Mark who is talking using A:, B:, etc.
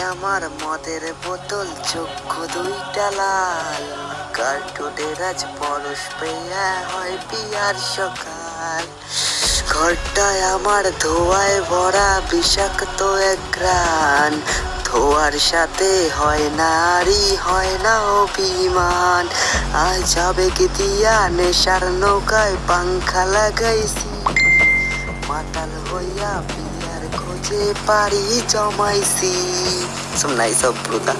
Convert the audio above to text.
A: আমার মদের বোতল, চক্ষু দুইটা লাল। কার্টুনের আজ পরশ পেয়া হয় পিয়ার সকাল। ঘরটায় আমার ধোয়ায় ভরা বিষাক্ত এক গ্রান ধোয়ার সাথে হয় নারী, হয় না অভিমান। আজ আবেগ দিয়া নেশার নৌকায় পাংখা লাগাইছি। মাতাল হইয়া খোঁজে পারি জমাইছি। সব নাই সব ব্রুতা